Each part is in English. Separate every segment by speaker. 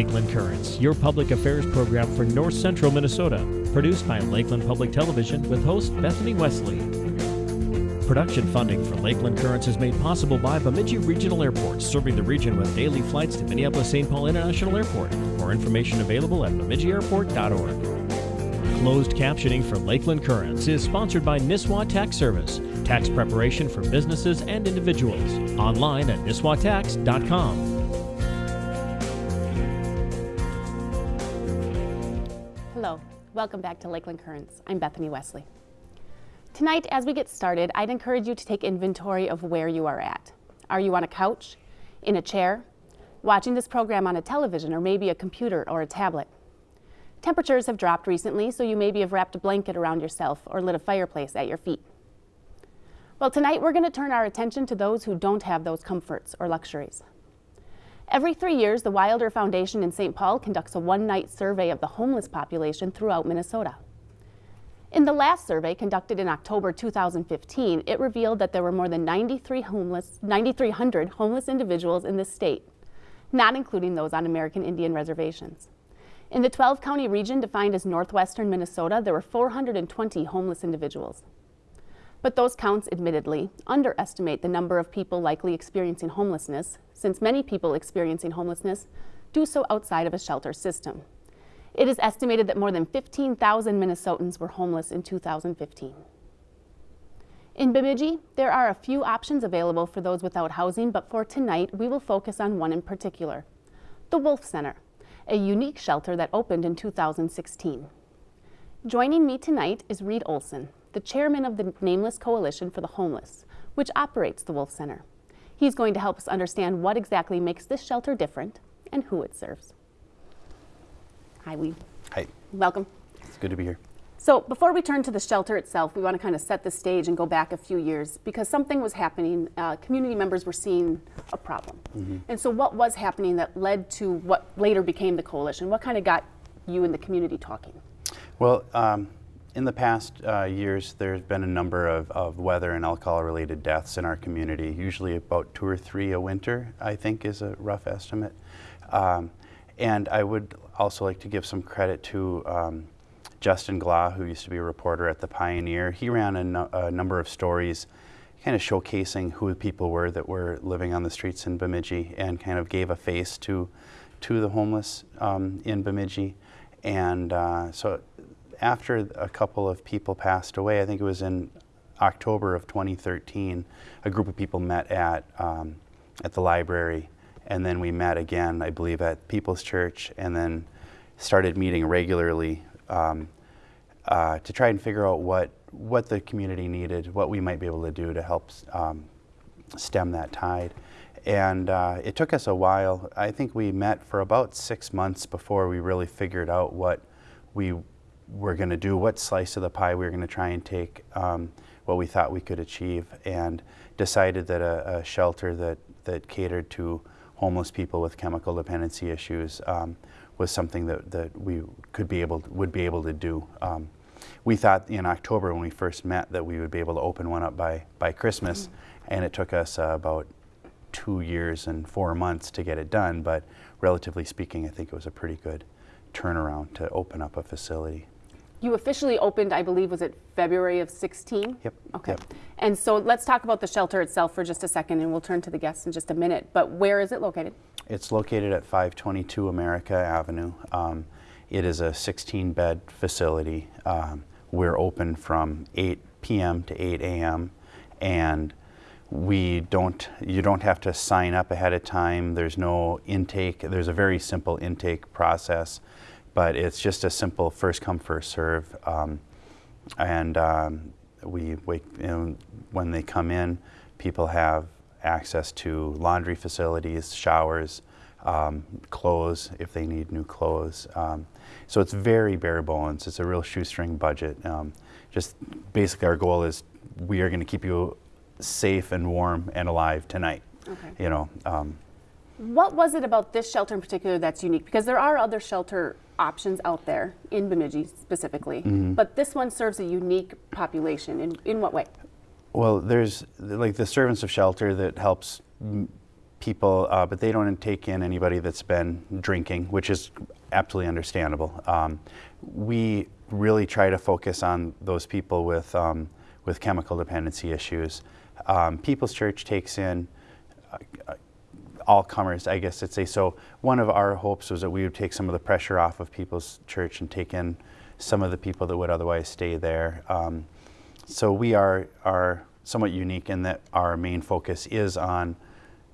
Speaker 1: Lakeland Currents, your public affairs program for north central Minnesota. Produced by Lakeland Public Television with host Bethany Wesley. Production funding for Lakeland Currents is made possible by Bemidji Regional Airport, serving the region with daily flights to Minneapolis-St. Paul International Airport. More information available at bemidjiairport.org. Closed captioning for Lakeland Currents is sponsored by Nisswa Tax Service, tax preparation for businesses and individuals. Online at nisswatax.com.
Speaker 2: Hello, welcome back to Lakeland Currents. I'm Bethany Wesley. Tonight, as we get started, I'd encourage you to take inventory of where you are at. Are you on a couch, in a chair, watching this program on a television or maybe a computer or a tablet? Temperatures have dropped recently, so you maybe have wrapped a blanket around yourself or lit a fireplace at your feet. Well, tonight we're going to turn our attention to those who don't have those comforts or luxuries. Every three years, the Wilder Foundation in St. Paul conducts a one-night survey of the homeless population throughout Minnesota. In the last survey, conducted in October 2015, it revealed that there were more than 93 homeless, 9,300 homeless individuals in the state, not including those on American Indian reservations. In the 12-county region defined as northwestern Minnesota, there were 420 homeless individuals. But those counts, admittedly, underestimate the number of people likely experiencing homelessness, since many people experiencing homelessness do so outside of a shelter system. It is estimated that more than 15,000 Minnesotans were homeless in 2015. In Bemidji, there are a few options available for those without housing, but for tonight, we will focus on one in particular, the Wolf Center, a unique shelter that opened in 2016. Joining me tonight is Reed Olson, the chairman of the Nameless Coalition for the Homeless, which operates the Wolf Center. He's going to help us understand what exactly makes this shelter different and who it serves. Hi, Lee.
Speaker 3: Hi.
Speaker 2: Welcome.
Speaker 3: It's good to be here.
Speaker 2: So before we turn to the shelter itself, we want to kind of set the stage and go back a few years because something was happening. Uh, community members were seeing a problem. Mm -hmm. And so what was happening that led to what later became the coalition? What kind of got you and the community talking?
Speaker 3: Well, um, in the past uh, years, there's been a number of, of weather and alcohol-related deaths in our community, usually about two or three a winter, I think is a rough estimate. Um, and I would also like to give some credit to um, Justin Glawe, who used to be a reporter at The Pioneer. He ran a, no, a, number of stories kind of showcasing who the people were that were living on the streets in Bemidji and kind of gave a face to, to the homeless um, in Bemidji. And uh, so after a couple of people passed away, I think it was in October of 2013, a group of people met at, um, at the library and then we met again, I believe, at People's Church, and then started meeting regularly um, uh, to try and figure out what, what the community needed, what we might be able to do to help um, stem that tide. And uh, it took us a while. I think we met for about six months before we really figured out what we were going to do, what slice of the pie we were going to try and take, um, what we thought we could achieve, and decided that a, a shelter that, that catered to homeless people with chemical dependency issues um, was something that, that we could be able to, would be able to do. Um, we thought in October when we first met that we would be able to open one up by, by Christmas, mm -hmm. and it took us uh, about two years and four months to get it done, but relatively speaking, I think it was a pretty good turnaround to open up a facility.
Speaker 2: You officially opened, I believe, was it February of 16?
Speaker 3: Yep.
Speaker 2: Okay.
Speaker 3: Yep.
Speaker 2: And so let's talk about the shelter itself for just a second, and we'll turn to the guests in just a minute. But where is it located?
Speaker 3: It's located at 522 America Avenue. Um, it is a 16-bed facility. Um, we're open from 8 p.m. to 8 a.m. and we don't, you don't have to sign up ahead of time. There's no intake. There's a very simple intake process but it's just a simple first come first serve. Um, and um, we wait you know, when they come in people have access to laundry facilities showers um, clothes if they need new clothes. Um, so it's very bare bones. It's a real shoestring budget. Um, just basically our goal is we are going to keep you safe and warm and alive tonight okay. you know um,
Speaker 2: what was it about this shelter in particular that's unique? Because there are other shelter options out there in Bemidji specifically, mm -hmm. but this one serves a unique population. In, in what way?
Speaker 3: Well, there's like the servants of shelter that helps people, uh, but they don't take in anybody that's been drinking, which is absolutely understandable. Um, we really try to focus on those people with, um, with chemical dependency issues. Um, People's Church takes in uh, all comers, I guess I'd say. So one of our hopes was that we would take some of the pressure off of People's Church and take in some of the people that would otherwise stay there. Um, so we are, are somewhat unique in that our main focus is on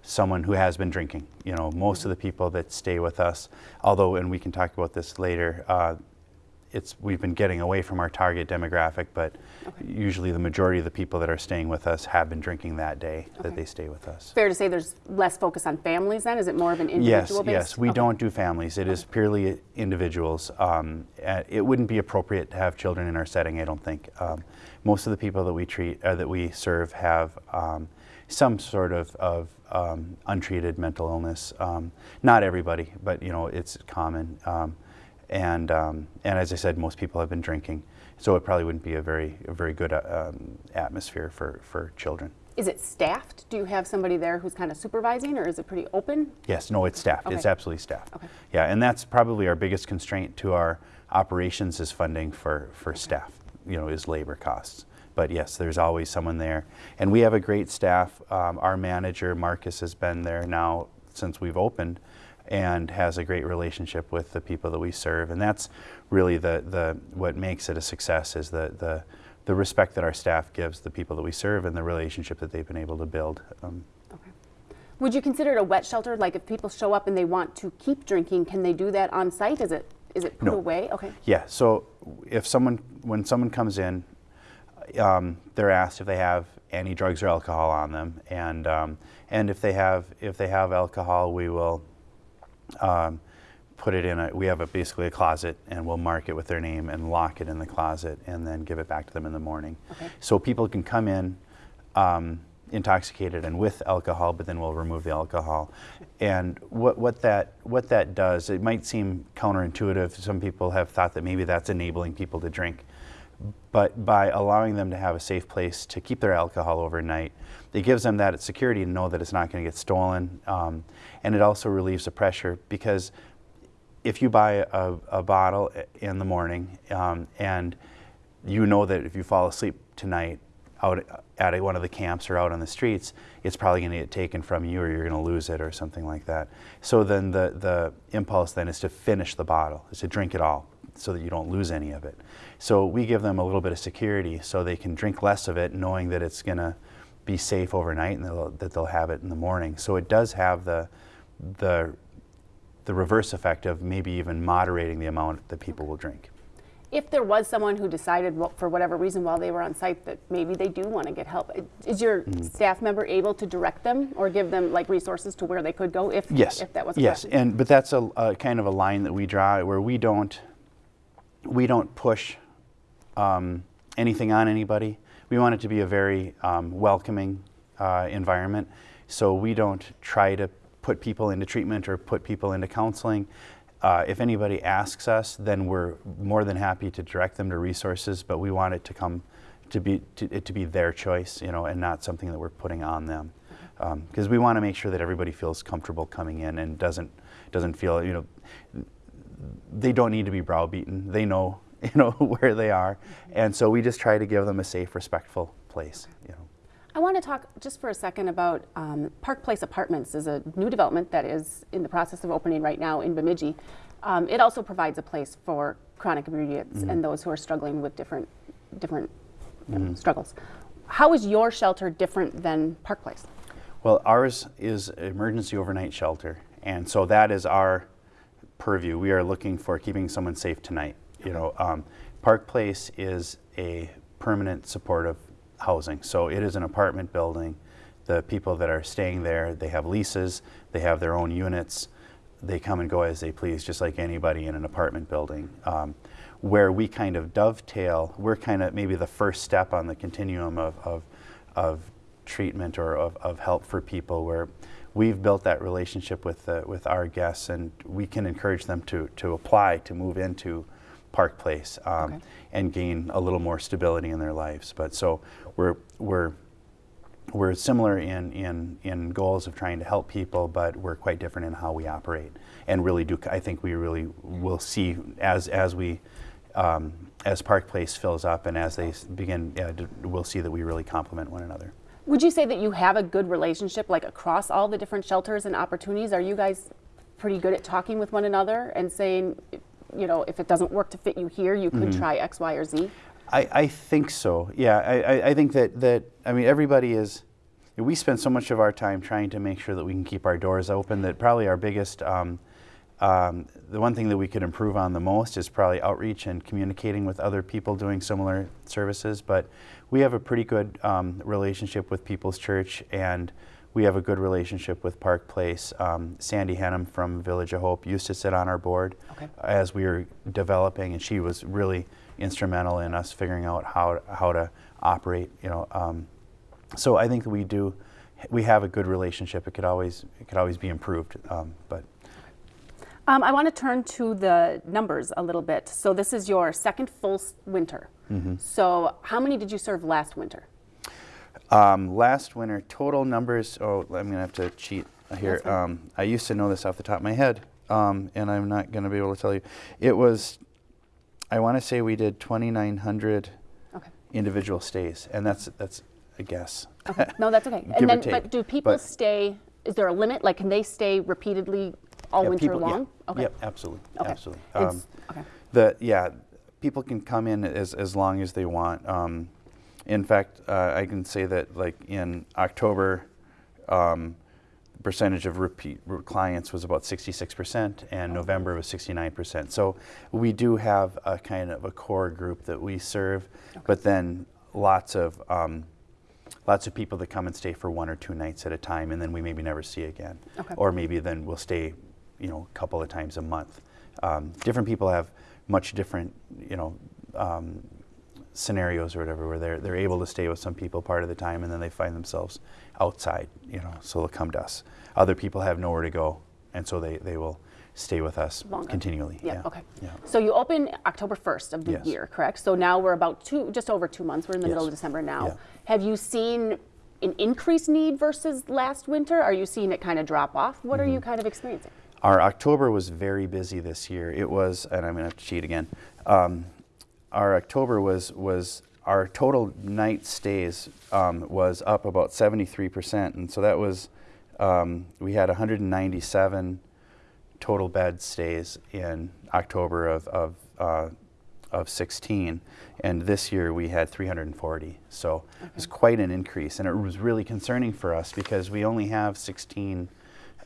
Speaker 3: someone who has been drinking. You know, most of the people that stay with us, although, and we can talk about this later, uh, it's we've been getting away from our target demographic, but okay. usually the majority of the people that are staying with us have been drinking that day okay. that they stay with us.
Speaker 2: Fair to say there's less focus on families then? Is it more of an individual
Speaker 3: yes, Yes, we okay. don't do families. It is purely individuals. Um, it wouldn't be appropriate to have children in our setting, I don't think. Um, most of the people that we treat, uh, that we serve have um, some sort of, of um, untreated mental illness. Um, not everybody, but you know, it's common. And, um, and as I said, most people have been drinking. So it probably wouldn't be a very, a very good uh, um, atmosphere for, for children.
Speaker 2: Is it staffed? Do you have somebody there who's kind of supervising or is it pretty open?
Speaker 3: Yes, no, it's staffed.
Speaker 2: Okay.
Speaker 3: It's absolutely staffed.
Speaker 2: Okay.
Speaker 3: Yeah, and that's probably our biggest constraint to our operations is funding for, for okay. staff, you know, is labor costs. But yes, there's always someone there. And we have a great staff. Um, our manager, Marcus, has been there now since we've opened and has a great relationship with the people that we serve. And that's really the, the what makes it a success is the, the, the respect that our staff gives the people that we serve and the relationship that they've been able to build. Um,
Speaker 2: okay. Would you consider it a wet shelter? Like if people show up and they want to keep drinking, can they do that on site? Is it is it put
Speaker 3: no.
Speaker 2: away? Okay.
Speaker 3: Yeah. So if someone when someone comes in, um, they're asked if they have any drugs or alcohol on them, and um, and if they have if they have alcohol, we will um, put it in a, we have a, basically a closet and we'll mark it with their name and lock it in the closet and then give it back to them in the morning.
Speaker 2: Okay.
Speaker 3: So people can come in um, intoxicated and with alcohol, but then we'll remove the alcohol. And what, what, that, what that does, it might seem counterintuitive. Some people have thought that maybe that's enabling people to drink. But by allowing them to have a safe place to keep their alcohol overnight, it gives them that security to know that it's not going to get stolen. Um, and it also relieves the pressure because if you buy a, a bottle in the morning um, and you know that if you fall asleep tonight out at one of the camps or out on the streets, it's probably going to get taken from you or you're going to lose it or something like that. So then the, the impulse then is to finish the bottle, is to drink it all so that you don't lose any of it. So we give them a little bit of security so they can drink less of it knowing that it's going to be safe overnight and they'll, that they'll have it in the morning. So it does have the, the, the reverse effect of maybe even moderating the amount that people will drink.
Speaker 2: If there was someone who decided, well, for whatever reason, while they were on site, that maybe they do want to get help, is your mm. staff member able to direct them or give them like resources to where they could go if,
Speaker 3: yes.
Speaker 2: if that was
Speaker 3: yes, and but that's a, a kind of a line that we draw where we don't we don't push um, anything on anybody. We want it to be a very um, welcoming uh, environment. So we don't try to put people into treatment or put people into counseling. Uh, if anybody asks us, then we're more than happy to direct them to resources, but we want it to come to be to, it to be their choice, you know, and not something that we're putting on them. Because um, we want to make sure that everybody feels comfortable coming in and doesn't doesn't feel, you know, they don't need to be browbeaten. They know you know, where they are. And so we just try to give them a safe, respectful place, you know.
Speaker 2: I want to talk just for a second about um, Park Place Apartments is a new development that is in the process of opening right now in Bemidji. Um, it also provides a place for chronic inebriates mm -hmm. and those who are struggling with different, different mm -hmm. struggles. How is your shelter different than Park Place?
Speaker 3: Well, ours is emergency overnight shelter, and so that is our purview. We are looking for keeping someone safe tonight. You know, um, Park Place is a permanent supportive housing. So it is an apartment building. The people that are staying there, they have leases, they have their own units. They come and go as they please, just like anybody in an apartment building. Um, where we kind of dovetail, we're kind of maybe the first step on the continuum of, of, of treatment or of, of help for people where we've built that relationship with, with our guests and we can encourage them to, to apply to move into Park Place um, okay. and gain a little more stability in their lives. But so we're, we're we're similar in, in, in goals of trying to help people, but we're quite different in how we operate. And really do, I think we really will see as, as we, um, as Park Place fills up and as they begin, yeah, we'll see that we really complement one another.
Speaker 2: Would you say that you have a good relationship, like across all the different shelters and opportunities? Are you guys pretty good at talking with one another and saying, you know, if it doesn't work to fit you here, you could try X, Y, or Z?
Speaker 3: I, I think so. Yeah, I, I, I think that, that, I mean, everybody is, we spend so much of our time trying to make sure that we can keep our doors open that probably our biggest, um, um, the one thing that we could improve on the most is probably outreach and communicating with other people doing similar services. But we have a pretty good um, relationship with People's Church and we have a good relationship with Park Place. Um, Sandy Henham from Village of Hope used to sit on our board
Speaker 2: Okay.
Speaker 3: as we were developing, and she was really instrumental in us figuring out how how to operate. You know, um, so I think that we do we have a good relationship. It could always it could always be improved, um, but
Speaker 2: Um, I want to turn to the numbers a little bit. So this is your second full winter. So how many did you serve last winter?
Speaker 3: Um, last winter, total numbers. Oh, I'm gonna have to cheat here. Um, I used to know this off the top of my head, um, and I'm not gonna be able to tell you. It was, I want to say we did 2,900
Speaker 2: Okay.
Speaker 3: individual stays, and that's that's a guess.
Speaker 2: Okay. No, that's okay.
Speaker 3: Give
Speaker 2: and then, but do people
Speaker 3: But-
Speaker 2: stay? Is there a limit? Like, can they stay repeatedly all
Speaker 3: Yeah,
Speaker 2: winter
Speaker 3: people- yeah.
Speaker 2: long? Okay.
Speaker 3: Yep, absolutely,
Speaker 2: Okay.
Speaker 3: absolutely. Um,
Speaker 2: okay.
Speaker 3: the yeah, people can come in as as long as they want. Um, in fact, uh, I can say that like in October, um, the percentage of repeat clients was about 66%, and November was 69%. So we do have a kind of a core group that we serve, but then lots of um, lots of people that come and stay for one or two nights at a time, and then we maybe never see again,
Speaker 2: Okay.
Speaker 3: or maybe then we'll stay, you know, a couple of times a month. Um, different people have much different, you know. Um, scenarios or whatever where they're, they're able to stay with some people part of the time and then they find themselves outside you know so they'll come to us other people have nowhere to go and so they, they will stay with us
Speaker 2: Longer.
Speaker 3: continually
Speaker 2: Yeah, okay.
Speaker 3: yeah
Speaker 2: So you open October 1st of the
Speaker 3: Yes.
Speaker 2: year, correct? So now we're about two, just over two months. We're in the middle of December now.
Speaker 3: Yeah.
Speaker 2: Have you seen an increased need versus last winter? Are you seeing it kind of drop off? What
Speaker 3: Mm-hmm.
Speaker 2: are you kind of experiencing?
Speaker 3: Our October was very busy this year. It was, and I'm going to cheat again. Um, our October was was our total night stays um, was up about 73 percent, and so that was um, we had 197 total bed stays in October of of uh, of 16, and this year we had 340. So it was quite an increase, and it was really concerning for us because we only have 16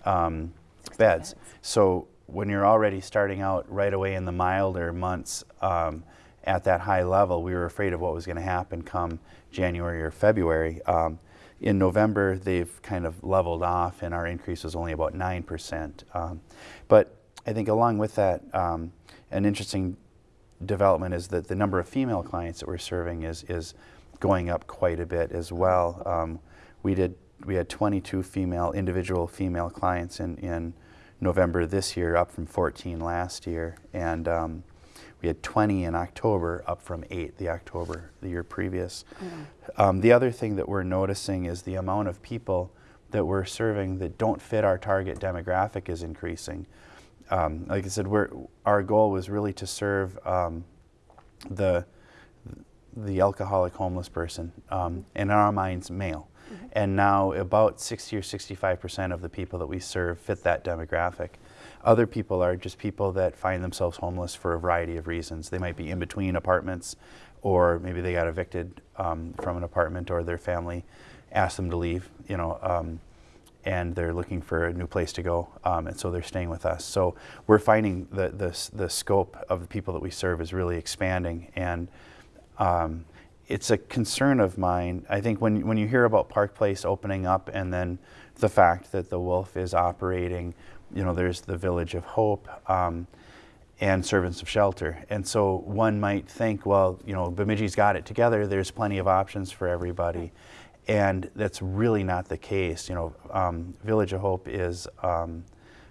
Speaker 3: um, beds.
Speaker 2: beds.
Speaker 3: So when you're already starting out right away in the milder months um, at that high level, we were afraid of what was going to happen come January or February. Um, in November, they've kind of leveled off, and our increase was only about 9%. Um, but I think along with that, um, an interesting development is that the number of female clients that we're serving is, is going up quite a bit as well. Um, we did we had 22 female individual female clients in, in November this year, up from 14 last year, and um, we had 20 in October, up from eight the October the year previous. Um, the other thing that we're noticing is the amount of people that we're serving that don't fit our target demographic is increasing. Um, like I said, we're, our goal was really to serve um, the the alcoholic homeless person, um, and in our minds, male. And now about 60 or 65 percent of the people that we serve fit that demographic. Other people are just people that find themselves homeless for a variety of reasons. They might be in between apartments, or maybe they got evicted um, from an apartment, or their family asked them to leave. You know, um, and they're looking for a new place to go, um, and so they're staying with us. So we're finding the, the, the scope of the people that we serve is really expanding, and um, it's a concern of mine. I think when, when you hear about Park Place opening up and then the fact that the Wolf is operating, you know, there's the Village of Hope um, and Servants of Shelter. And so one might think, well, you know, Bemidji's got it together, there's plenty of options for everybody. And that's really not the case. You know, um, Village of Hope is um,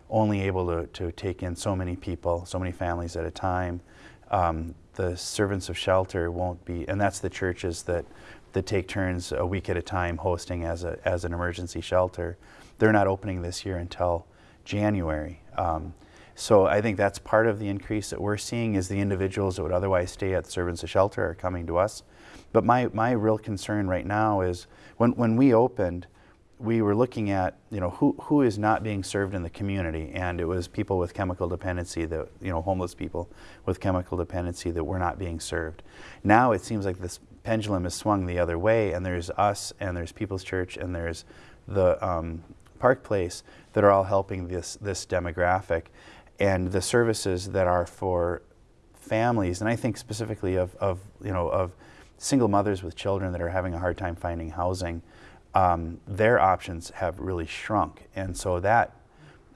Speaker 3: only able to, to take in so many people, so many families at a time. Um, the servants of shelter won't be, and that's the churches that that take turns a week at a time hosting as, a, as an emergency shelter. They're not opening this year until January. Um, so I think that's part of the increase that we're seeing is the individuals that would otherwise stay at the Servants of Shelter are coming to us. But my, my real concern right now is when, when we opened, we were looking at you know who, who is not being served in the community and it was people with chemical dependency that you know homeless people with chemical dependency that were not being served now it seems like this pendulum has swung the other way and there's us and there's people's church and there's the um, park place that are all helping this this demographic and the services that are for families and i think specifically of, of you know of single mothers with children that are having a hard time finding housing um, their options have really shrunk. And so that,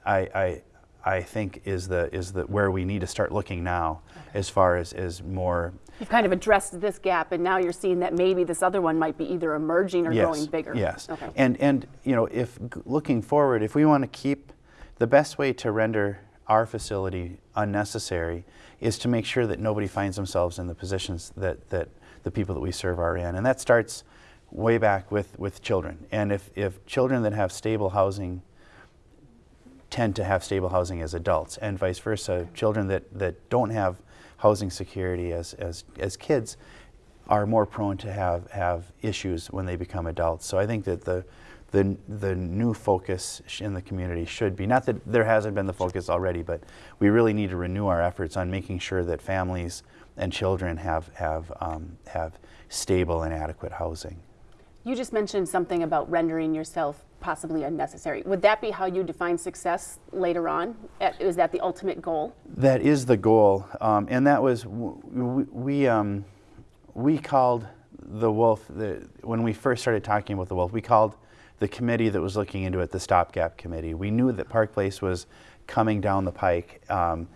Speaker 3: I, I, I think, is the, is the, where we need to start looking now okay. as far as, as more.
Speaker 2: You've kind of addressed this gap, and now you're seeing that maybe this other one might be either emerging or
Speaker 3: yes,
Speaker 2: growing bigger.
Speaker 3: Yes. Okay. And, and, you know, if looking forward, if we want to keep the best way to render our facility unnecessary is to make sure that nobody finds themselves in the positions that, that the people that we serve are in. And that starts way back with, with children. And if, if children that have stable housing tend to have stable housing as adults, and vice versa, children that, that don't have housing security as, as, as kids are more prone to have, have issues when they become adults. So I think that the, the, the new focus in the community should be, not that there hasn't been the focus already, but we really need to renew our efforts on making sure that families and children have, have, um, have stable and adequate housing.
Speaker 2: You just mentioned something about rendering yourself possibly unnecessary. Would that be how you define success later on? Is that the ultimate goal?
Speaker 3: That is the goal, um, and that was we we, um, we called the wolf the, when we first started talking about the wolf. We called the committee that was looking into it the stopgap committee. We knew that Park Place was coming down the pike, um,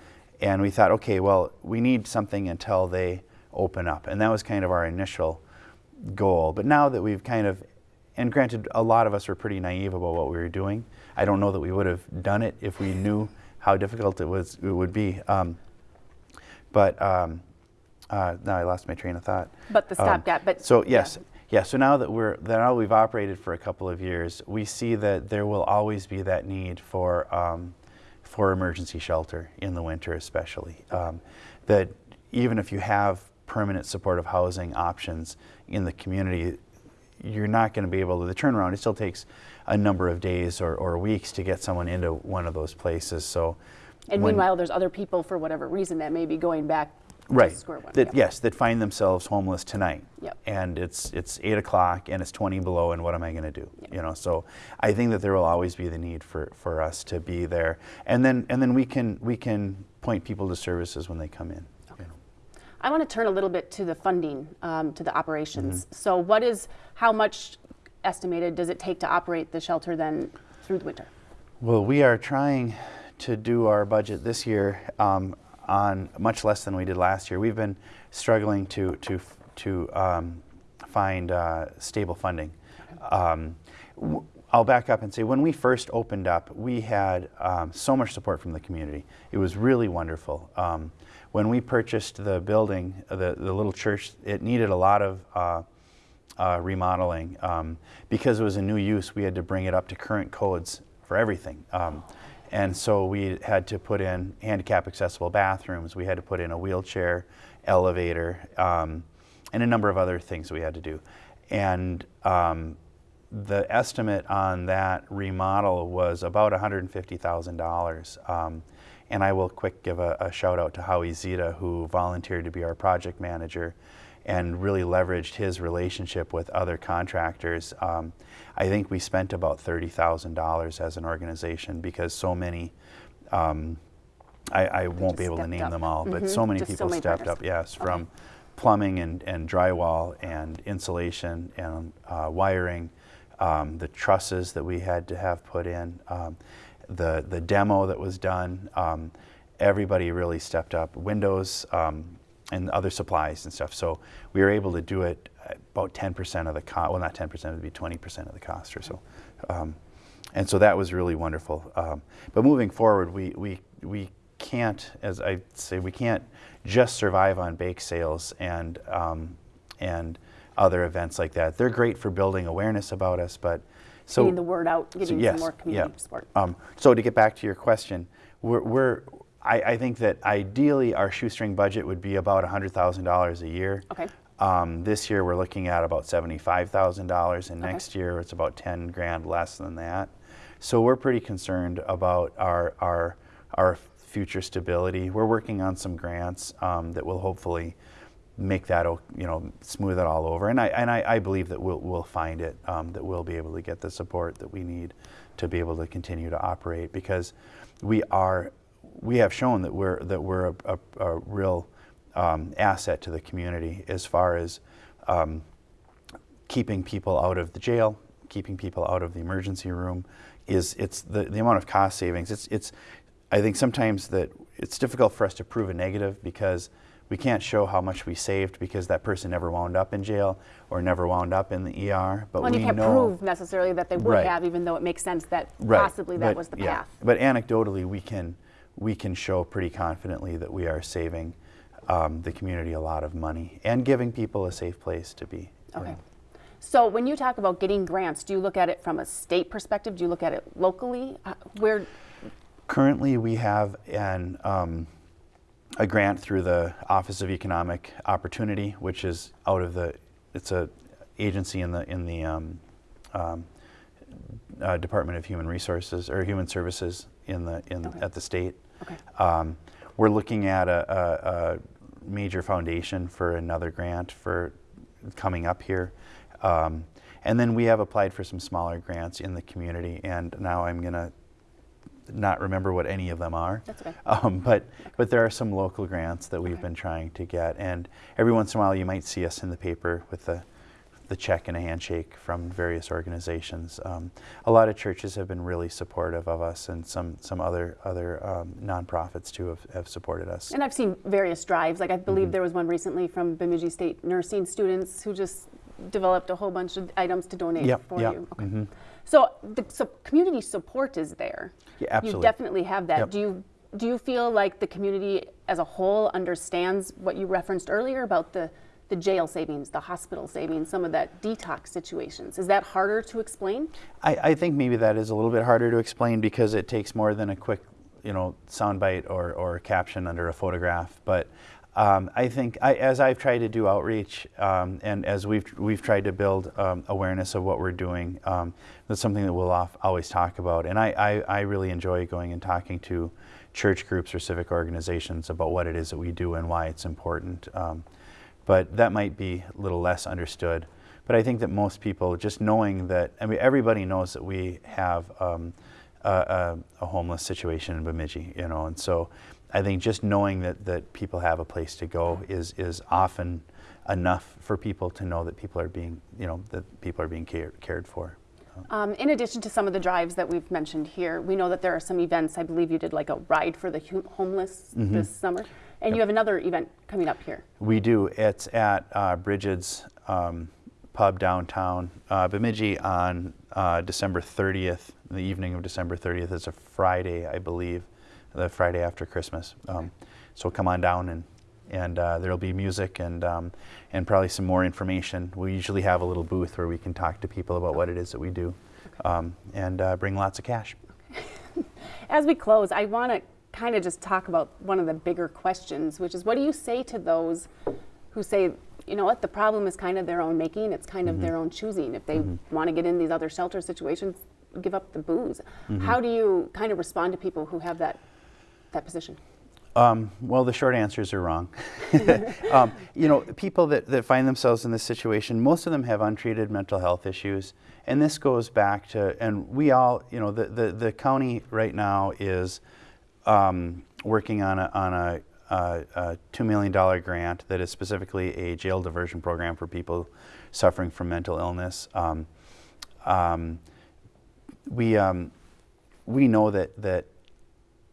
Speaker 3: and we thought, okay, well, we need something until they open up, and that was kind of our initial goal. But now that we've kind of, and granted, a lot of us were pretty naive about what we were doing. I don't know that we would have done it if we knew how difficult it was. It would be. Um, but um, uh, now I lost my train of thought.
Speaker 2: But the stopgap. Um, but
Speaker 3: so yes, yeah. yeah. So now that we're that now we've operated for a couple of years, we see that there will always be that need for um, for emergency shelter in the winter, especially. Um, that even if you have permanent supportive housing options in the community, you're not going to be able to, the turnaround, it still takes a number of days or, or weeks to get someone into one of those places. So,
Speaker 2: and when, meanwhile, there's other people for whatever reason that may be going back
Speaker 3: right.
Speaker 2: square one.
Speaker 3: That, Yes, that find themselves homeless tonight.
Speaker 2: Yep.
Speaker 3: And it's it's eight o'clock and it's 20 below, and what am I going to do? You know, so I think that there will always be the need for, for us to be there, and then and then we can we can point people to services when they come in.
Speaker 2: I want to turn a little bit to the funding, um, to the operations. Mm-hmm. So, what is, how much estimated does it take to operate the shelter then through the winter?
Speaker 3: Well, we are trying to do our budget this year um, on much less than we did last year. We've been struggling to to to um, find uh, stable funding. Um, I'll back up and say when we first opened up, we had um, so much support from the community. It was really wonderful. Um, when we purchased the building, the, the little church, it needed a lot of uh, uh, remodeling. Um, because it was a new use, we had to bring it up to current codes for everything. Um, and so we had to put in handicap accessible bathrooms, we had to put in a wheelchair elevator, um, and a number of other things we had to do. And um, the estimate on that remodel was about $150,000. Um, and I will quick give a, a, shout out to Howie Zita, who volunteered to be our project manager and really leveraged his relationship with other contractors. Um, I think we spent about $30,000 as an organization because so many, um, I, I won't be able to name
Speaker 2: up.
Speaker 3: them all, but
Speaker 2: mm-hmm.
Speaker 3: so many
Speaker 2: Just
Speaker 3: people
Speaker 2: so many
Speaker 3: stepped
Speaker 2: partners.
Speaker 3: up, yes,
Speaker 2: okay.
Speaker 3: from plumbing and, and drywall and insulation and uh, wiring, um, the trusses that we had to have put in. The, the demo that was done, um, everybody really stepped up. Windows um, and other supplies and stuff. So we were able to do it about 10% of the cost. Well, not 10%, it would be 20% of the cost or so. Um, and so that was really wonderful. Um, but moving forward, we, we, we can't, as I say, we can't just survive on bake sales and, um, and other events like that. They're great for building awareness about us, but so
Speaker 2: Getting the word out, getting
Speaker 3: yes,
Speaker 2: some more community
Speaker 3: yeah.
Speaker 2: support.
Speaker 3: Um, so to get back to your question, we're, we're I, I think that ideally our shoestring budget would be about $100,000 a year.
Speaker 2: Okay.
Speaker 3: Um, this year we're looking at about $75,000 and next year it's about 10 grand less than that. So we're pretty concerned about our, our, our future stability. We're working on some grants um, that will hopefully make that, you know, smooth it all over. And I, and I, I believe that we'll, we'll find it, um, that we'll be able to get the support that we need to be able to continue to operate because we are, we have shown that we're, that we're a, a, a real um, asset to the community as far as um, keeping people out of the jail, keeping people out of the emergency room, is it's the, the amount of cost savings. It's, it's, I think sometimes that it's difficult for us to prove a negative because we can't show how much we saved because that person never wound up in jail or never wound up in the ER. But
Speaker 2: Well,
Speaker 3: we
Speaker 2: you can't
Speaker 3: know,
Speaker 2: prove necessarily that they would
Speaker 3: Right.
Speaker 2: have, even though it makes sense that
Speaker 3: Right,
Speaker 2: possibly that
Speaker 3: but-
Speaker 2: was the
Speaker 3: yeah.
Speaker 2: path.
Speaker 3: But anecdotally, we can, we can show pretty confidently that we are saving um, the community a lot of money and giving people a safe place to be.
Speaker 2: Okay.
Speaker 3: know.
Speaker 2: So when you talk about getting grants, do you look at it from a state perspective? Do you look at it locally? Uh, Where,
Speaker 3: Currently, we have an, um, a grant through the Office of Economic Opportunity, which is out of the, it's a agency in the, in the um, um, uh, Department of Human Resources, or Human Services in the, in,
Speaker 2: Okay.
Speaker 3: at the state.
Speaker 2: Okay.
Speaker 3: Um, We're looking at a, a, a major foundation for another grant for coming up here. Um, And then we have applied for some smaller grants in the community, and now I'm gonna not remember what any of them are.
Speaker 2: That's okay.
Speaker 3: Um, but, but there are some local grants that we've
Speaker 2: Okay.
Speaker 3: been trying to get, and every once in a while you might see us in the paper with the, the check and a handshake from various organizations. Um, a lot of churches have been really supportive of us, and some, some other, other um, nonprofits too have, have supported us.
Speaker 2: and I've seen various drives, like I believe there was one recently from Bemidji State nursing students who just developed a whole bunch of items to donate
Speaker 3: Yep,
Speaker 2: for
Speaker 3: yep,
Speaker 2: you. Okay.
Speaker 3: mhm.
Speaker 2: So the so community support is there.
Speaker 3: Yeah, absolutely.
Speaker 2: You definitely have that.
Speaker 3: Yep.
Speaker 2: Do you do you feel like the community as a whole understands what you referenced earlier about the the jail savings, the hospital savings, some of that detox situations? Is that harder to explain?
Speaker 3: I, I think maybe that is a little bit harder to explain because it takes more than a quick, you know, soundbite or, or caption under a photograph. But um, I think I, as I've tried to do outreach um, and as we've we've tried to build um, awareness of what we're doing, um, that's something that we'll off, always talk about. And I, I, I really enjoy going and talking to church groups or civic organizations about what it is that we do and why it's important. Um, but that might be a little less understood. But I think that most people, just knowing that, I mean, everybody knows that we have um, a, a, a homeless situation in Bemidji, you know, and so I think just knowing that, that people have a place to go is, is often enough for people to know that people are being, you know, that people are being cared, cared for.
Speaker 2: Um, in addition to some of the drives that we've mentioned here, we know that there are some events. I believe you did like a ride for the homeless
Speaker 3: Mm-hmm.
Speaker 2: this summer, and you have another event coming up here.
Speaker 3: We do. It's at uh, Brigid's um, Pub downtown uh, Bemidji on uh, December 30th, the evening of December 30th. It's a Friday, I believe, the Friday after Christmas. Um, so come on down and and uh, there'll be music and um, and probably some more information. We usually have a little booth where we can talk to people about what it is that we do, um, and uh, bring lots of cash.
Speaker 2: As we close, I want to kind of just talk about one of the bigger questions, which is what do you say to those who say, you know what, the problem is kind of their own making, it's kind of their own choosing. If they want to get in these other shelter situations, give up the booze. How do you kind of respond to people who have that that position?
Speaker 3: Um, well, the short answers are wrong. um, you know, people that, that find themselves in this situation, most of them have untreated mental health issues. And this goes back to, and we all, you know, the, the, the county right now is um, working on a, on a, a, a $2 million grant that is specifically a jail diversion program for people suffering from mental illness. Um, um, we, um, we know that, that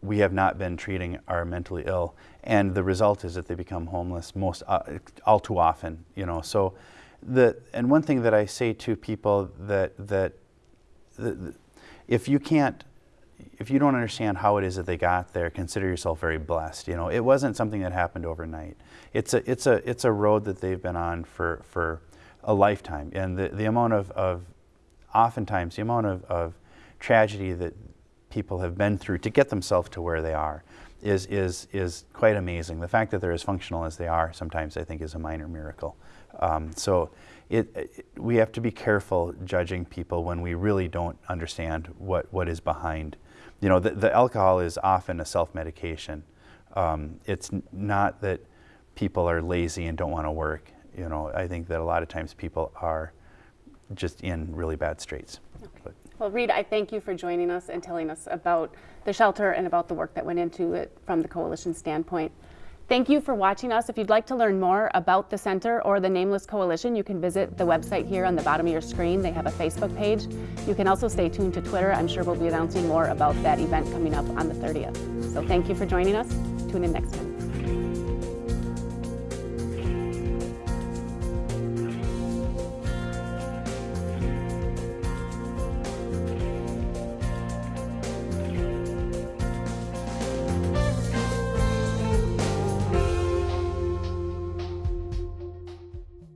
Speaker 3: we have not been treating our mentally ill, and the result is that they become homeless most uh, all too often. You know, so the and one thing that I say to people that that the, if you can't if you don't understand how it is that they got there, consider yourself very blessed. You know, it wasn't something that happened overnight. It's a it's a it's a road that they've been on for for a lifetime. And the, the amount of, of oftentimes, the amount of, of tragedy that people have been through to get themselves to where they are is, is, is quite amazing. The fact that they're as functional as they are sometimes I think is a minor miracle. Um, so it, it, we have to be careful judging people when we really don't understand what, what is behind. You know, the, the alcohol is often a self-medication. Um, it's not that people are lazy and don't want to work. You know, I think that a lot of times people are just in really bad straits.
Speaker 2: Okay. Well, Reed, I thank you for joining us and telling us about the shelter and about the work that went into it from the coalition standpoint. Thank you for watching us. If you'd like to learn more about the center or the Nameless Coalition, you can visit the website here on the bottom of your screen. They have a Facebook page. You can also stay tuned to Twitter. I'm sure we'll be announcing more about that event coming up on the 30th. So thank you for joining us. Tune in next time.